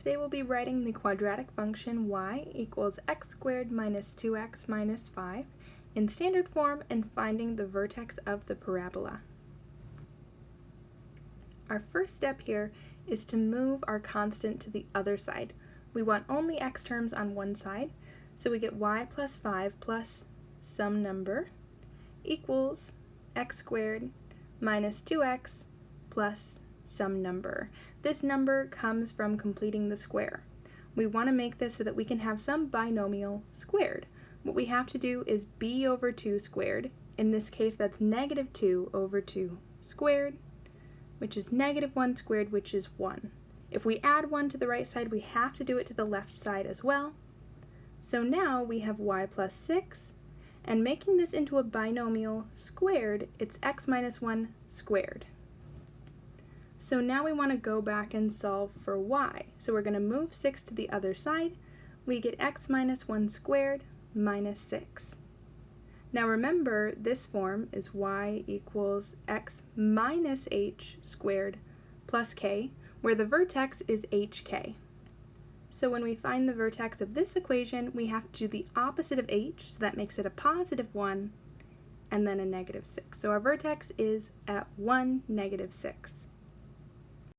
Today we'll be writing the quadratic function y equals x squared minus 2x minus 5 in standard form and finding the vertex of the parabola. Our first step here is to move our constant to the other side. We want only x terms on one side, so we get y plus 5 plus some number equals x squared minus 2x plus some number. This number comes from completing the square. We want to make this so that we can have some binomial squared. What we have to do is b over 2 squared. In this case, that's negative 2 over 2 squared, which is negative 1 squared, which is 1. If we add 1 to the right side, we have to do it to the left side as well. So now we have y plus 6, and making this into a binomial squared, it's x minus 1 squared. So now we want to go back and solve for y. So we're going to move 6 to the other side. We get x minus 1 squared minus 6. Now remember, this form is y equals x minus h squared plus k, where the vertex is hk. So when we find the vertex of this equation, we have to do the opposite of h, so that makes it a positive 1, and then a negative 6. So our vertex is at 1, negative 6.